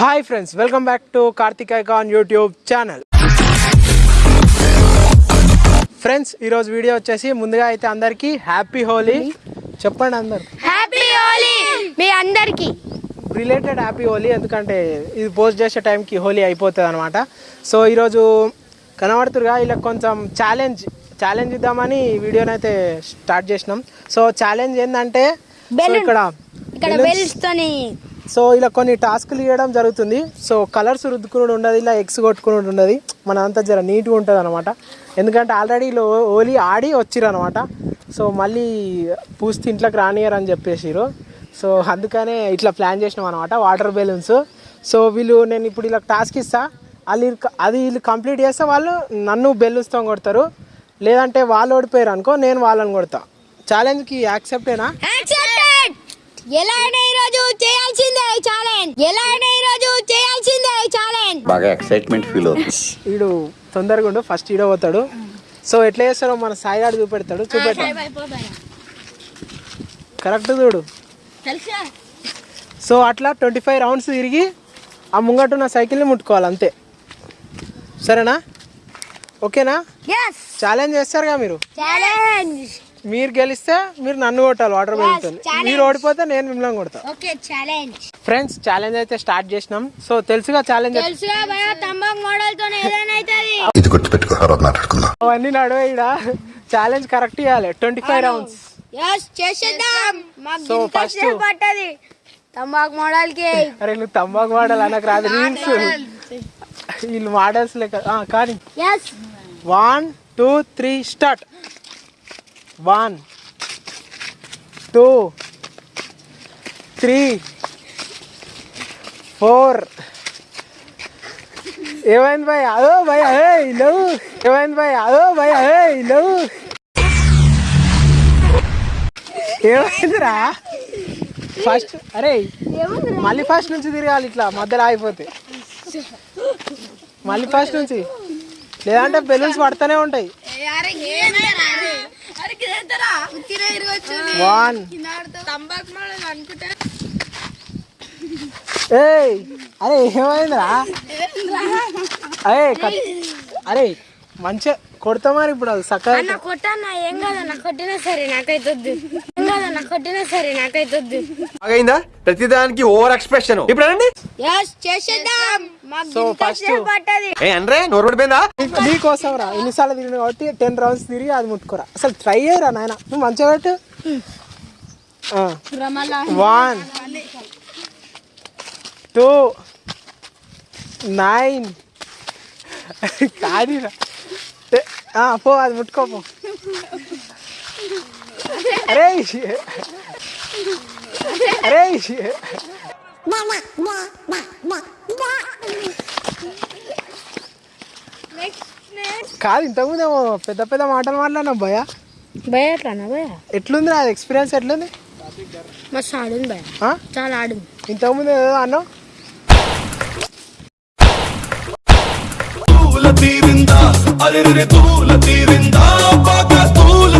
Hi friends welcome back to Karthik icon YouTube channel friends ఈరోజు video వచ్చేసి ముందుగా అయితే అందరికీ హ్యాపీ హోలీ చెప్పండి అందరు. హ్యాపీ హోలీ మీ అందరికి. రిలేటెడ్ హ్యాపీ హోలీ ఎందుకంటే ఇది పోస్ట్ చేసే టైంకి హోలీ అయిపోతుంది అనమాట సో ఈరోజు కనబడుతురుగా ఇలా కొంచెం ఛాలెంజ్ ఛాలెంజ్ ఇద్దామని ఈ వీడియోని అయితే స్టార్ట్ చేసినాం. సో ఛాలెంజ్ ఏంటంటే. ఇక్కడ సో ఇలా కొన్ని టాస్క్లు ఇవ్వడం జరుగుతుంది. సో కలర్స్ రుద్దుకుని ఉండదు ఇలా ఎగ్స్ కొట్టుకుని ఉండదు మన అంతా జర నీట్గా ఉంటుంది అనమాట ఎందుకంటే ఆల్రెడీ ఇలా ఓలీ ఆడి వచ్చిర్రు అనమాట సో మళ్ళీ పూస్తే ఇంట్లోకి రానియరని అని చెప్పేసిరు సో అందుకనే ఇట్లా ప్లాన్ చేసినాం అనమాట వాటర్ బెలూన్స్. సో వీళ్ళు నేను ఇప్పుడు ఇలా టాస్క్ ఇస్తా. వాళ్ళు అది వీళ్ళు కంప్లీట్ చేస్తే వాళ్ళు నన్ను బెలూన్స్తో కొడతారు. లేదంటే వాళ్ళు ఓడిపోయారు అనుకో నేను వాళ్ళని కొడతా. ఛాలెంజ్కి యాక్సెప్టేనా ఎలా అయినా ఈ రోజు చేయాల్సిందే ఛాలెంజ్ ఎలా అయినా ఈ రోజు చేయాల్సిందే ఛాలెంజ్ బాగా ఎక్సైట్మెంట్ ఫీల్ అవుతుంది. వీడు తొందరగా ఉండు ఫస్ట్ ఈడో పోతాడు. సో ఎట్లా చేస్తాడో మన సాయిగాడు చూపెడతాడు. చూపెట్ట కరెక్ట్ చూడు. తెలుసా? సో అట్లా ట్వంటీ ఫైవ్ రౌండ్స్ తిరిగి ఆ ముంగట ఉన్న సైకిల్ని ముట్టుకోవాలి అంతే. సరేనా? ఓకేనా? ఛాలెంజ్ చేస్తారుగా మీరు? ఛాలెంజ్ మీరు గెలిస్తే మీరు నన్ను కొట్టాలి వాటర్ challenge. మీరు ఓడిపోతే నేను మిమ్మల్ని కొడతా. ఓకే ఛాలెంజ్ ఫ్రెండ్స్ ఛాలెంజ్ అయితే స్టార్ట్ చేసినాం. సో తెలుసుగా ఛాలెంజ్ తెలుసుగా భయ తంబాకు మోడల్తో ఏదైనా అవుతుంది. ఇది గుర్తుపెట్టుకో తర్వాత మాట్లాడుకుందాం. అవన్నీ నడువే ఛాలెంజ్ కరెక్ట్ ఇవ్వాలి ట్వంటీ ఫైవ్ రౌండ్స్ చేసేద్దాం. మాకు first- సేపు పట్టది. తంబాకు మోడల్కి అరే నువ్వు తంబాకు వాడాలి అనకు రాదు. రీల్స్ వీళ్ళు మోడల్స్ లెక్క కానీ. One two three start one two three four ఏమైంది భయ్ అదో భయ్ అదే లేవు ఏమైంది భయ్ అదో భయ్ అదే లేవు ఏమైందిరా? ఫస్ట్ అరే మళ్ళీ ఫస్ట్ నుంచి తిరగాలి ఇట్లా మధ్యలో ఆగిపోతే. మళ్ళీ ఫస్ట్ నుంచి. లేదంటే బెలూన్స్ పడుతూనే ఉంటాయి వన్ తంబాకు మోడల్ అనుకుంటా ఏయ్ అరే ఏమైందిరా? అరే అరే మంచిగా కొడతామని ఇప్పుడు అది అన్న చక్కగా కొట్టన్నా ఏం కాదన్న కొట్టినా సరే నాకైతే కొట్టినా సరే నాకైతే వద్దు. అయిందా ప్రతిదానికి ఓవర్ ఎక్స్ప్రెషన్. ఇప్పుడు అనండి. ఎస్ చేసేద్దాం. మాకు So, ఇంత first- సేపు పట్టది. ఏ అనరే నోరు పడిపోయిందా? నీ- నీకోసం రా ఎన్నిసార్లు తిరిగిన కాబట్టి టెన్ రౌండ్స్ తిరిగి అది ముట్టుకోరా. అసలు ట్రై చేయరా నాయన? నువ్వు మంచిగా పెట్టు. వన్ టూ నైన్ కాదీరా. ఏ, ఆ, పో అది ముట్టుకో పో. అరే అరే కాదు ఇంతకుముందు ఏమో పెద్ద పెద్ద మాటలు మాట్లాడినా భయ భయ ఎట్లానా భయ ఎట్లుంది నా ఎక్స్పీరియన్స్ ఎట్లుంది? మస్తు ఆడుంది భయ ఆ? చాలా ఆడుంది. ఇంతకుముందు ఏదో అన్నావు? తూల తీరిందా? అరెరె తూల తీరిందా? బాగా తూల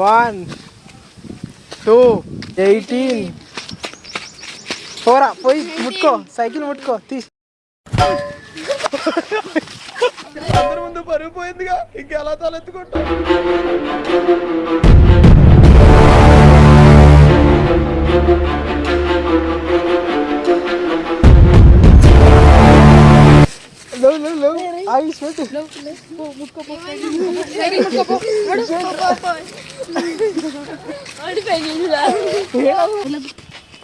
వన్ టూ ఎయిటీన్ పోరా పోయి ముట్టుకో సైకిల్ ముట్టుకో తీ అందరి ముందు పరుగు పోయిందిగా ఇంకెలా తలెత్తుకుంటా? లేవు, లేవు, లేవు. ఆగి, పెట్టు.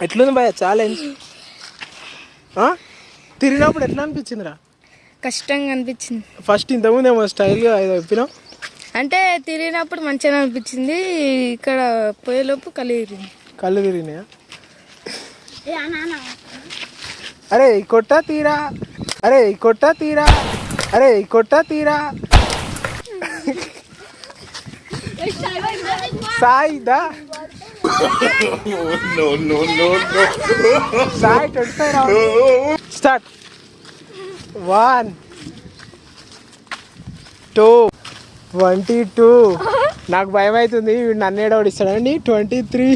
ఎట్లుంది భయ ఛాలెంజ్ తిరిగినప్పుడు ఎట్లా అనిపించిందిరా? కష్టంగా అనిపించింది. ఫస్ట్ ఇంతకుముందు ఏమో స్టైల్గా ఏదో చెప్పినావు? అంటే తిరిగినప్పుడు మంచిగా అనిపించింది ఇక్కడ పోయేలోపు కలిగి కళ్ళు తిరిగినాయా? అరే ఈ కొట్ట తీరా. అరే ఈ కొట్ట తీరా. అరే ఈ కొట్ట తీరా. సాయి దా Sai twenty five round start one two twenty two నాకు భయం అవుతుంది వీడు నన్ను ఏడవడిస్తాడండి twenty three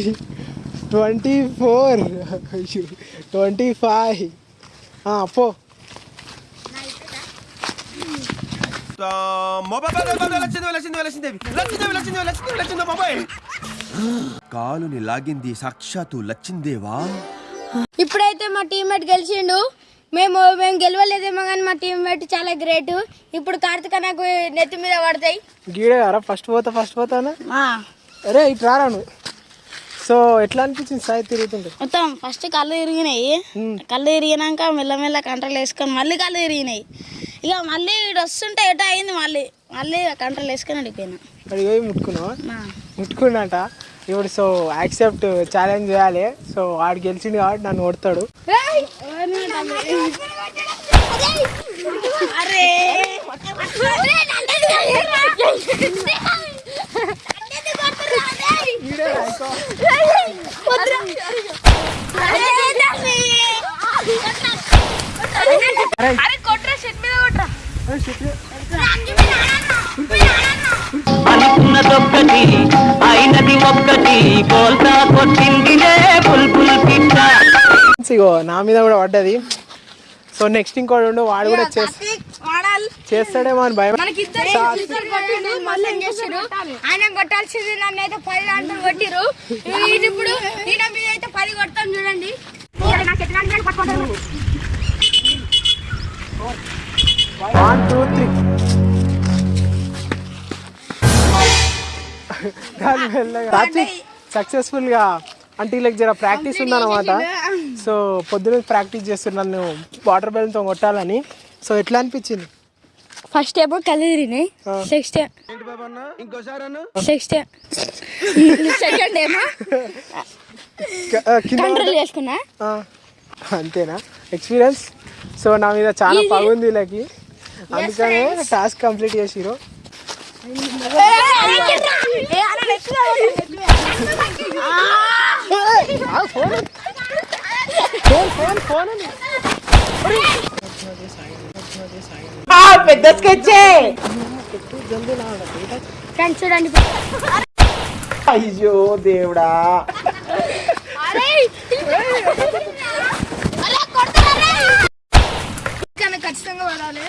twenty four twenty five పో. కాలుని లాగింది సాక్షాత్తు లచ్చిందేవా? ఇప్పుడైతే మా టీమ్మేట్ గెలిచిండు. మేము మేము గెలవలేదేమో కానీ మా టీమ్మేట్ చాలా గ్రేట్ ఇప్పుడు కార్తిక నాకు నెత్తి మీద పడతాయి. గీడే ఫస్ట్ పోతా ఫస్ట్ పోతానా అరే ఇటు రారా నువ్వు? సో ఎట్లా అనిపించింది సాయి తిరుగుతుంటే? మొత్తం ఫస్ట్ కళ్ళు తిరిగినాయి. కళ్ళు తిరిగినాక మెల్లమెల్ల కంట్రోల్ వేసుకొని మళ్ళీ కళ్ళు తిరిగినాయి. ఇక మళ్ళీ ఇటు వస్తుంటే ఎటో అయింది మళ్ళీ. మళ్ళీ కంట్రోల్ వేసుకొని వెళ్ళిపోయినా అడిగి పోయి ముట్టుకున్నావా. ముట్టుకున్నట. ఇప్పుడు సో యాక్సెప్ట్ ఛాలెంజ్ చేయాలి. సో వాడు గెలిచిండు కాబట్టి నన్ను కొడతాడు. అరే కొట్రా అనుకున్నదొక్కటి అయినది ఒక్కటి బోల్తా కొట్టిందిలే బుల్బుల్ పిట్ట. ఇగో నా మీద కూడా పడ్డది. సో నెక్స్ట్ ఇంకోటి ఉండు వాడు కూడా చేస్తా చేస్తాడేమో అని భయం. మనకి ఇద్దరు కొట్టిండు మళ్ళీ చేసిరు ఆయన కొట్టాల్సింది నన్ను అయితే పది దాంట్లో కొట్టిరు ఇది ఇప్పుడు ఈయన మీద అయితే పది కొడతాం చూడండి. వన్ టూ త్రీ దాని మెల్లగా. సక్సెస్ఫుల్గా అంటే వీళ్ళకి జర ప్రాక్టీస్ ఉందన్నమాట. సో పొద్దున ప్రాక్టీస్ చేస్తున్నాను నన్ను వాటర్ బెలూన్తో కొట్టాలని. సో ఎట్లా అనిపించింది? ఫస్ట్ ఏమో కళ్ళు తిరిగినాయి. నెక్స్ట్ ఇంకోసారి అన్న? నెక్స్ట్ సెకండ్ ఏమో క- ఆ, కింద కంట్రోల్ చేసుకున్నా. ఆ, అంతేనా? ఎక్స్పీరియన్స్ సో నా మీద చాలా పగుంది వీళ్ళకి అందుకనే టాస్క్ కంప్లీట్ చేసిరు ఫోన్ ఫోన్ ఫోన్ అని కానీ చూడండి. అయ్యో దేవుడా కానీ ఖచ్చితంగా పడాలి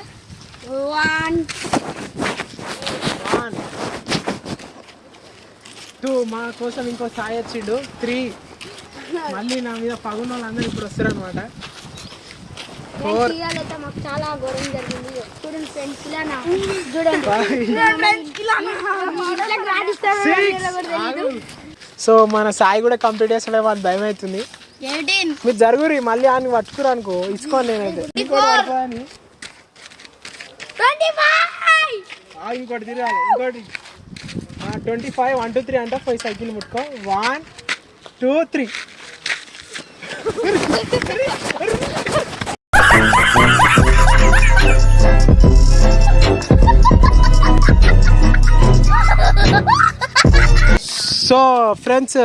వన్ వన్ టూ మా కోసం ఇంకో సాయి వచ్చిండు. త్రీ. మళ్ళీ నా మీద పగున్న వాళ్ళందరూ ఇప్పుడు వస్తారు అనమాట చాలా ఘోరం జరిగింది. చూడండి ఫ్రెండ్స్ ఇలా చూడండి. సో మన సాయి కూడా కంప్లీట్ చేస్తలేమో అని భయం అవుతుంది. మీరు జరుగురి మళ్ళీ అని పట్టుకురు అనుకో. ఇచ్చుకోను నేనైతే. ఇంకోటి తిరగాలి ఇంకోటి. Twenty five one two three అంటే five cycle ముట్టుకో. One two three. So friends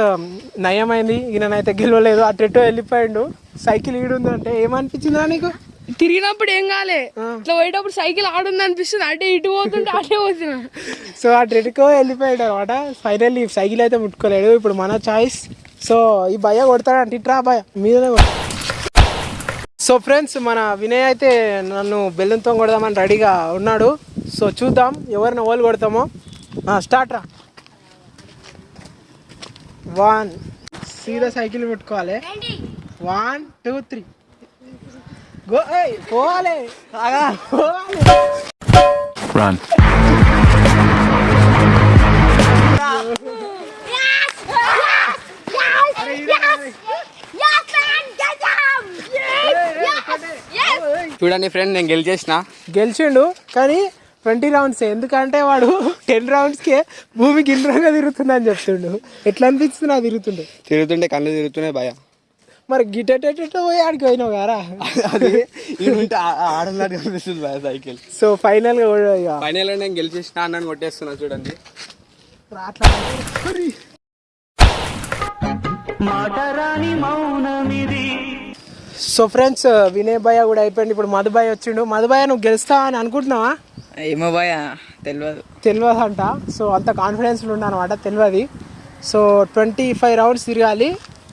నయమైంది. ఈయనైతే గెలవలేదు. అటు ఎటో వెళ్ళిపోయిండు. సైకిల్ ఈడుందంటే ఏమనిపించిందా నీకు? తిరిగినప్పుడు ఏం కాలే. ఇట్లా పోయేటప్పుడు సైకిల్ ఆడుంది అనిపిస్తుంది. అటే ఇటు పోతుంటే అటే పోతున్నా. సో ఆ ట్రెడ్కో వెళ్ళిపోయాడు అనమాట ఫైనల్లీ సైకిల్ అయితే ముట్టుకోలేడు. ఇప్పుడు మన చాయిస్ సో ఈ భయ కొడతాడంటే ఇట్రా భయ మీదనే సో ఫ్రెండ్స్ మన వినయ్ అయితే నన్ను బెల్లంతో కొడదామని రెడీగా ఉన్నాడు. సో చూద్దాం ఎవరిని ఓలు కొడతామో. స్టార్ట్ రా. వన్ సీదా సైకిల్ పెట్టుకోవాలి వన్ టూ త్రీ పోవాలి. పోవాలి. చూడండి ఫ్రెండ్ నేను గెలిచేసిన. గెలిచిండు కానీ ట్వంటీ రౌండ్స్ ఎందుకంటే వాడు టెన్ రౌండ్స్కే భూమి గిన్నెగా తిరుగుతుందని చెప్తుండు. ఎట్లా అనిపిస్తుంది నాకు తిరుగుతుండు తిరుగుతుంటే కళ్ళు తిరుగుతున్నాయి భయ. మరి గిటెటెటో పోయి ఆడికి పోయినావు గారా అది కనిపిస్తుంది సైకిల్. సో ఫైనల్గా కూడా ఇక. ఫైనల్ నేను గెలిచేసిన అన్నని కొట్టేస్తున్నా చూడండి. సో ఫ్రెండ్స్ వినయ్ భయ్య కూడా అయిపోయింది. ఇప్పుడు మధుబాయ్ వచ్చిండు. మధుబాయ్ నువ్వు గెలుస్తావా అని అనుకుంటున్నావా? ఏమో భయ తెలియదు తెలియదు అంట సో అంత కాన్ఫిడెన్స్ ఉండ అనమాట తెలియదు సో ట్వంటీ ఫైవ్ రౌండ్స్ తిరగాలి.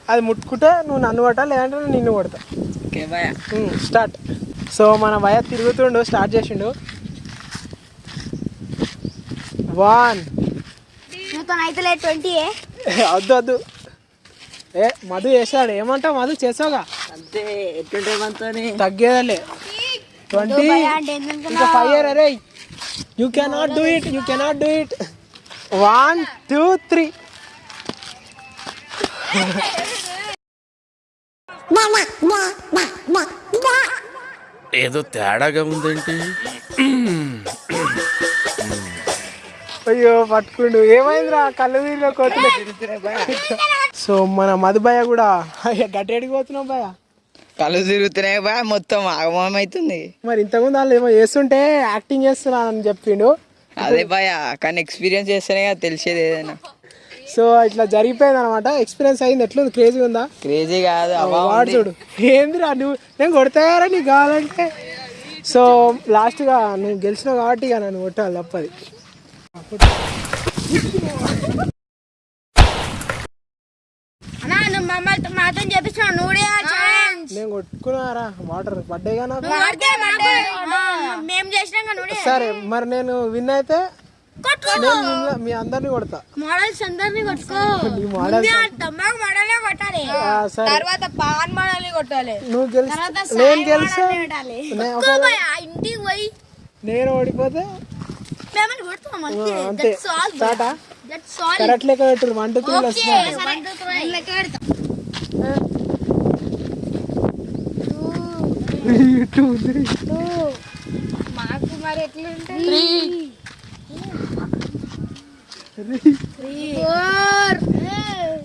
అది ముట్టుకుంటే నువ్వు నన్ను కొట్టా లేదంటే నేను నిన్ను కొడతా. ఓకే భయ స్టార్ట్ సో మన భయ తిరుగుతుండు స్టార్ట్ చేసిండు. వన్ నువ్వు అయితే ట్వంటీ వద్దు వద్దు. ఏ మధు చేశాడు ఏమంటావు మధు? చేసావుగా అంతే ఎట్లుంటే తగ్గేదలే. ట్వంటీ ఇంకా ఫైవ్ ఇయర్ అరే. You cannot do it you cannot do it one two three ఏదో తేడాగా ఉందేంటి? అయ్యో పట్టుకుండు. ఏమైందిరా? కళ్ళు తిరిగిన కోతులు. సో మన మధుభయ్య కూడా అయ్యా గట్టేడికి పోతున్నావు భయ కళ్ళు తిరుగుతున్నాయి భయ మొత్తం ఆగమం అవుతుంది. మరి ఇంతకుముందు వాళ్ళు ఏమో చేస్తుంటే యాక్టింగ్ చేస్తున్నానని చెప్పిండు. అదే భయ కానీ ఎక్స్పీరియన్స్ చేస్తేనే కదా తెలిసేది ఏదైనా. సో ఇట్లా జరిగిపోయింది అనమాట ఎక్స్పీరియన్స్ అయింది. ఎట్లుంది? క్రేజీ ఉందా? క్రేజీ కాదు. వాడు చూడు. ఏందిరా నువ్వు? నేను కొడతాయారా నీకు కావాలంటే? సో లాస్ట్గా నువ్వు గెలిచినావు కాబట్టి ఇక నన్ను కొట్టాలి తప్పది. నేను కొట్టుకున్నారా? వాటర్ చేసినాక నువ్వు సరే మరి నేను విన్ అయితే మీ అందరిని కొడతా. మోడల్స్ అందరినీ కొట్టుకో. తమ్మాకు మోడలే కొట్టాలి. ఆ, సరే. తర్వాత పాన్ మోడల్ని కొట్టాలి. నువ్వు గెలిచి నేను గెలిచా? ఇంటికి పోయి. నేను ఓడిపోతే? అంతే. స్టార్టా? దట్స్ ఆల్ కరెక్ట్ లెక్క పెట్టు వన్ టూ త్రీ. వస్తున్నా లెక్క పెడతాం. Two three. మాకు మరి ఎట్లుంటుంది?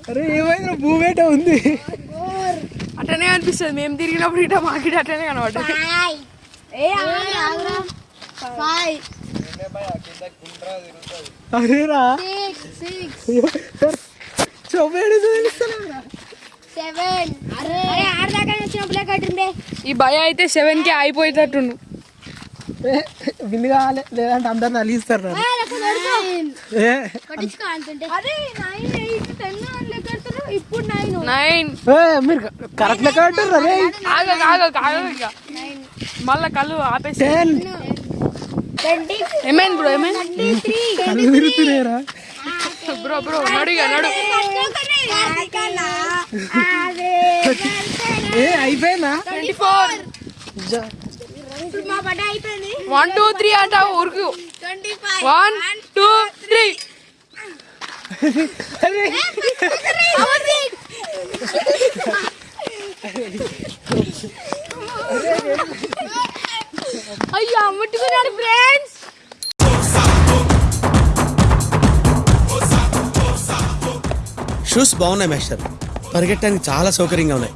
అరే. ఏమైంది? భూమేట ఉంది. అట్లనే అనిపిస్తుంది. మేము తిరిగినప్పుడు ఇట మాకి అట్లనే ఫైవ్. అరేరా ఈ భయ అయితే సెవెన్కి అయిపోయేటట్టుండు. విన్ కావాలి లేదంటే అందరు నలిగిస్తారు మీరు కరెక్ట్ లెక్క పెట్టారు మళ్ళా కళ్ళు ఆపేసి. ఏమైంది బ్రో ఏమైంది? కళ్ళు తిరుగుతున్నారా బ్రో బ్రో నడు ఇక నడు. ఏ అయిపోయిందా? Twenty four. One two three అంటావు ఊరుకు. వన్ టూ త్రీ అయ్యో ముట్టుకున్నాడు ఫ్రెండ్స్ షూస్ బాగున్నాయి మేస్టర్ పరిగెట్టడానికి చాలా సౌకర్యంగా ఉన్నాయి.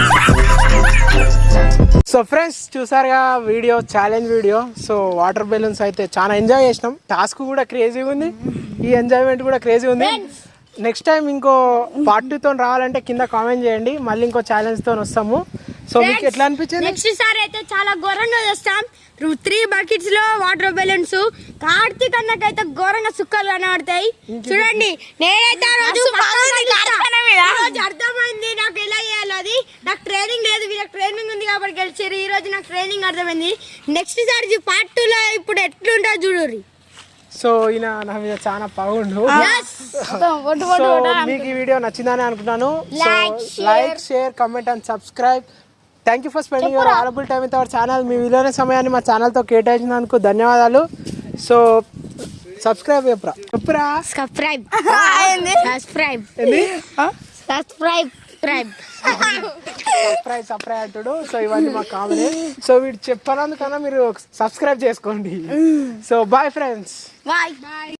సో ఫ్రెండ్స్ చూసారుగా video challenge video. So water balloons అయితే చాలా ఎంజాయ్ చేసినాం. టాస్క్ కూడా క్రేజీగా ఉంది. ఈ ఎంజాయ్మెంట్ కూడా క్రేజీ ఉంది. నెక్స్ట్ టైం ఇంకో పార్ట్ టూతో రావాలంటే కింద కామెంట్ చేయండి. మళ్ళీ ఇంకో ఛాలెంజ్తో వస్తాము. సో మీకు ఎట్లా అనిపించింది? నెక్స్ట్ సారి అయితే చాలా ఘోరంగా చేస్తాం. త్రీ బకెట్స్లో వాటర్ బెలూన్స్ కార్తీక్ అన్నకైతే ఘోరంగా సుక్కలు కనబడతాయి. చూడండి నేనైతే రోజు అర్థమైంది నాకు ఎలా చేయాలి అది. నాకు ట్రైనింగ్ లేదు వీళ్ళకి ట్రైనింగ్ ఉంది కాబట్టి గెలిచారు ఈ రోజు నాకు ట్రైనింగ్ అర్థమైంది. నెక్స్ట్ సారి పార్ట్ టూ లో ఇప్పుడు ఎట్లుంటా చూడు సో ఈయన నా మీద చాలా బాగుండు సో మీకు ఈ వీడియో నచ్చిందని అనుకుంటున్నాను. Like share comment and subscribe thank you for spending your available time with our channel మీ విలువైన సమయాన్ని మా ఛానల్తో కేటాయించినందుకు ధన్యవాదాలు. సో సబ్స్క్రైబ్ చెప్పురా. చెప్పురా? Subscribe subscribe subscribe subscribe subscribe అంటాడు. సో ఇవన్నీ మాకు కావాలి. సో వీడు చెప్పనందుకన్నా మీరు సబ్స్క్రైబ్ చేసుకోండి. So bye friends bye bye